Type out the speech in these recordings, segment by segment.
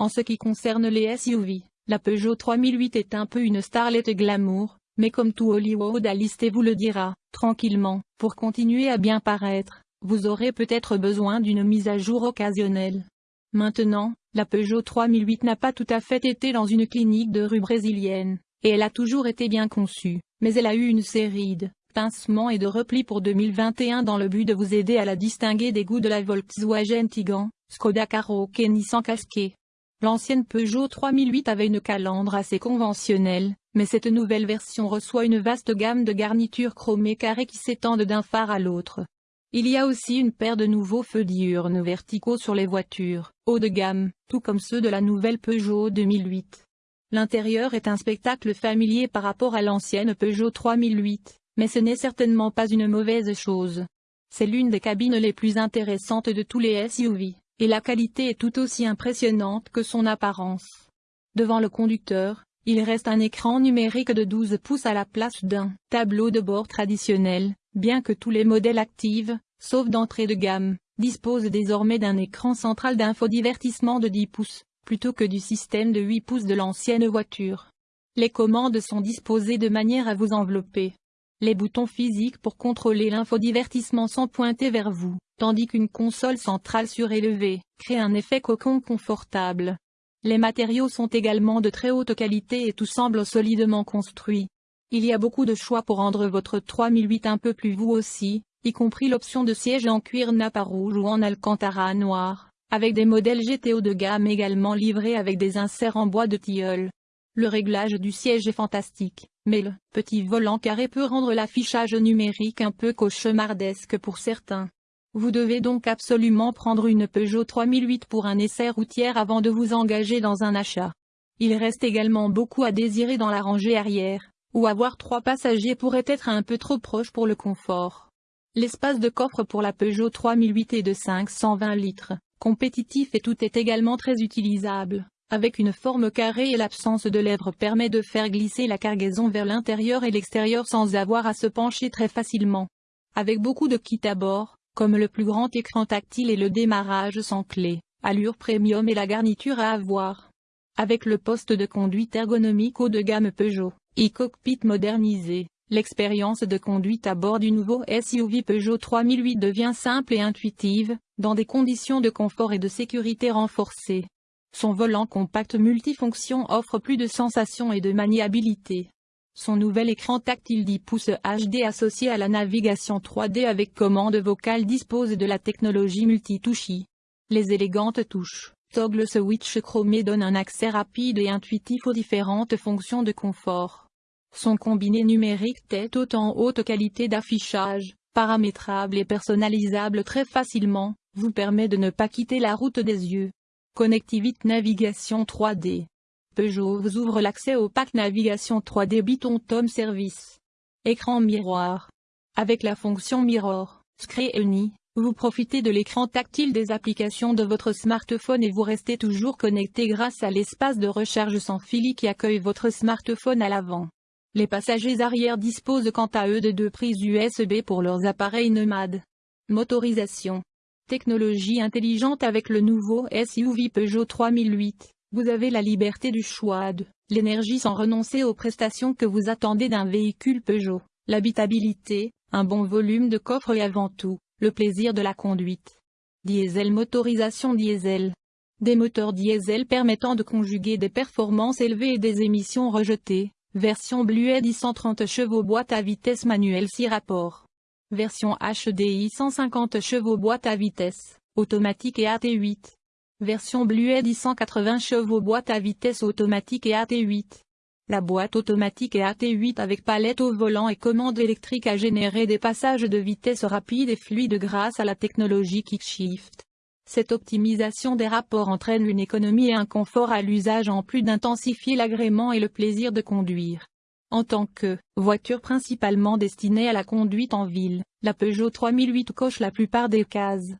En ce qui concerne les SUV, la Peugeot 3008 est un peu une starlet glamour, mais comme tout Hollywood à lister vous le dira, tranquillement, pour continuer à bien paraître, vous aurez peut-être besoin d'une mise à jour occasionnelle. Maintenant, la Peugeot 3008 n'a pas tout à fait été dans une clinique de rue brésilienne, et elle a toujours été bien conçue, mais elle a eu une série de pincements et de replis pour 2021 dans le but de vous aider à la distinguer des goûts de la Volkswagen Tiguan, Skoda Karoq et Nissan Qashqai. L'ancienne Peugeot 3008 avait une calandre assez conventionnelle, mais cette nouvelle version reçoit une vaste gamme de garnitures chromées carrées qui s'étendent d'un phare à l'autre. Il y a aussi une paire de nouveaux feux diurnes verticaux sur les voitures, haut de gamme, tout comme ceux de la nouvelle Peugeot 2008. L'intérieur est un spectacle familier par rapport à l'ancienne Peugeot 3008, mais ce n'est certainement pas une mauvaise chose. C'est l'une des cabines les plus intéressantes de tous les SUV et la qualité est tout aussi impressionnante que son apparence. Devant le conducteur, il reste un écran numérique de 12 pouces à la place d'un tableau de bord traditionnel, bien que tous les modèles actifs, sauf d'entrée de gamme, disposent désormais d'un écran central d'infodivertissement de 10 pouces, plutôt que du système de 8 pouces de l'ancienne voiture. Les commandes sont disposées de manière à vous envelopper. Les boutons physiques pour contrôler l'infodivertissement sont pointés vers vous tandis qu'une console centrale surélevée crée un effet cocon confortable. Les matériaux sont également de très haute qualité et tout semble solidement construit. Il y a beaucoup de choix pour rendre votre 3008 un peu plus vous aussi, y compris l'option de siège en cuir napa rouge ou en alcantara noir, avec des modèles GTO de gamme également livrés avec des inserts en bois de tilleul. Le réglage du siège est fantastique, mais le petit volant carré peut rendre l'affichage numérique un peu cauchemardesque pour certains. Vous devez donc absolument prendre une Peugeot 3008 pour un essai routière avant de vous engager dans un achat. Il reste également beaucoup à désirer dans la rangée arrière, où avoir trois passagers pourrait être un peu trop proche pour le confort. L'espace de coffre pour la Peugeot 3008 est de 520 litres, compétitif et tout est également très utilisable. Avec une forme carrée et l'absence de lèvres permet de faire glisser la cargaison vers l'intérieur et l'extérieur sans avoir à se pencher très facilement. Avec beaucoup de kits à bord, comme le plus grand écran tactile et le démarrage sans clé, allure premium et la garniture à avoir. Avec le poste de conduite ergonomique haut de gamme Peugeot, e-cockpit modernisé, l'expérience de conduite à bord du nouveau SUV Peugeot 3008 devient simple et intuitive, dans des conditions de confort et de sécurité renforcées. Son volant compact multifonction offre plus de sensations et de maniabilité. Son nouvel écran tactile 10 pouces HD associé à la navigation 3D avec commande vocale dispose de la technologie multitouchy. Les élégantes touches, toggle switch chromé donnent un accès rapide et intuitif aux différentes fonctions de confort. Son combiné numérique tête haute en haute qualité d'affichage, paramétrable et personnalisable très facilement, vous permet de ne pas quitter la route des yeux. Connectivité navigation 3D Peugeot vous ouvre l'accès au pack navigation 3D Biton Tom Service. Écran miroir. Avec la fonction Mirror, Screen, vous profitez de l'écran tactile des applications de votre smartphone et vous restez toujours connecté grâce à l'espace de recharge sans fil qui accueille votre smartphone à l'avant. Les passagers arrière disposent quant à eux de deux prises USB pour leurs appareils nomades. Motorisation. Technologie intelligente avec le nouveau SUV Peugeot 3008. Vous avez la liberté du choix de l'énergie sans renoncer aux prestations que vous attendez d'un véhicule Peugeot, l'habitabilité, un bon volume de coffre et avant tout, le plaisir de la conduite. Diesel Motorisation diesel. Des moteurs diesel permettant de conjuguer des performances élevées et des émissions rejetées. Version Blued 130 chevaux boîte à vitesse manuelle 6 rapports. Version HDI 150 chevaux boîte à vitesse, automatique et AT8. Version Blued 180 chevaux boîte à vitesse automatique et AT8. La boîte automatique et AT8 avec palette au volant et commande électrique a généré des passages de vitesse rapides et fluides grâce à la technologie KickShift. Cette optimisation des rapports entraîne une économie et un confort à l'usage en plus d'intensifier l'agrément et le plaisir de conduire. En tant que voiture principalement destinée à la conduite en ville, la Peugeot 3008 coche la plupart des cases.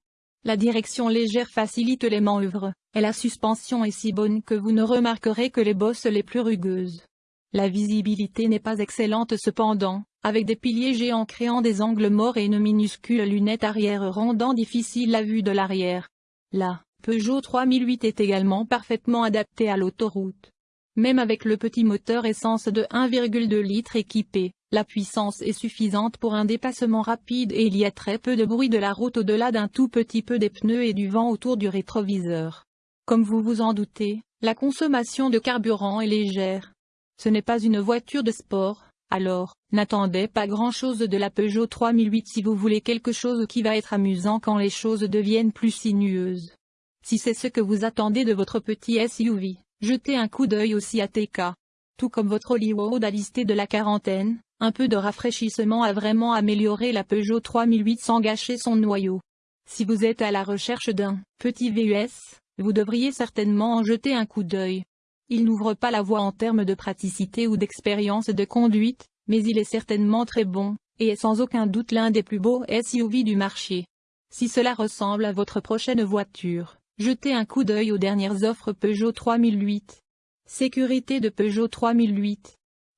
La direction légère facilite les manœuvres, et la suspension est si bonne que vous ne remarquerez que les bosses les plus rugueuses. La visibilité n'est pas excellente cependant, avec des piliers géants créant des angles morts et une minuscule lunette arrière rendant difficile la vue de l'arrière. La Peugeot 3008 est également parfaitement adapté à l'autoroute. Même avec le petit moteur essence de 1,2 litre équipé, la puissance est suffisante pour un dépassement rapide et il y a très peu de bruit de la route au-delà d'un tout petit peu des pneus et du vent autour du rétroviseur. Comme vous vous en doutez, la consommation de carburant est légère. Ce n'est pas une voiture de sport, alors, n'attendez pas grand-chose de la Peugeot 3008 si vous voulez quelque chose qui va être amusant quand les choses deviennent plus sinueuses. Si c'est ce que vous attendez de votre petit SUV, jetez un coup d'œil aussi à TK. Tout comme votre Hollywood a listé de la quarantaine, un peu de rafraîchissement a vraiment amélioré la Peugeot 3008 sans gâcher son noyau. Si vous êtes à la recherche d'un petit VUS, vous devriez certainement en jeter un coup d'œil. Il n'ouvre pas la voie en termes de praticité ou d'expérience de conduite, mais il est certainement très bon, et est sans aucun doute l'un des plus beaux SUV du marché. Si cela ressemble à votre prochaine voiture, jetez un coup d'œil aux dernières offres Peugeot 3008. Sécurité de Peugeot 3008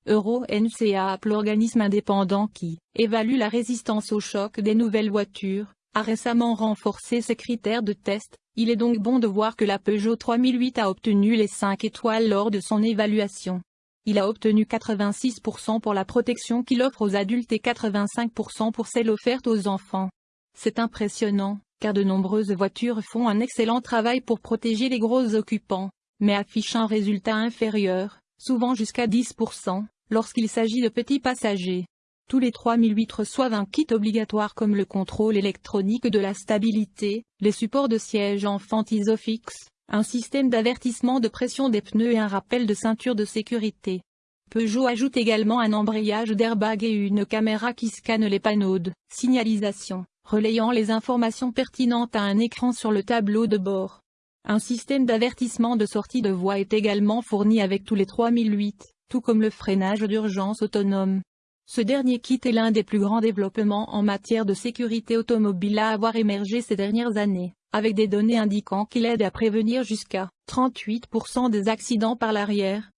Euro NCAP l'organisme indépendant qui évalue la résistance au choc des nouvelles voitures, a récemment renforcé ses critères de test, il est donc bon de voir que la Peugeot 3008 a obtenu les 5 étoiles lors de son évaluation. Il a obtenu 86% pour la protection qu'il offre aux adultes et 85% pour celle offerte aux enfants. C'est impressionnant, car de nombreuses voitures font un excellent travail pour protéger les gros occupants, mais affichent un résultat inférieur, souvent jusqu'à 10%, lorsqu'il s'agit de petits passagers. Tous les 3008 reçoivent un kit obligatoire comme le contrôle électronique de la stabilité, les supports de siège en fente isofix, un système d'avertissement de pression des pneus et un rappel de ceinture de sécurité. Peugeot ajoute également un embrayage d'airbag et une caméra qui scanne les panneaux de signalisation, relayant les informations pertinentes à un écran sur le tableau de bord. Un système d'avertissement de sortie de voie est également fourni avec tous les 3008, tout comme le freinage d'urgence autonome. Ce dernier kit est l'un des plus grands développements en matière de sécurité automobile à avoir émergé ces dernières années, avec des données indiquant qu'il aide à prévenir jusqu'à 38% des accidents par l'arrière,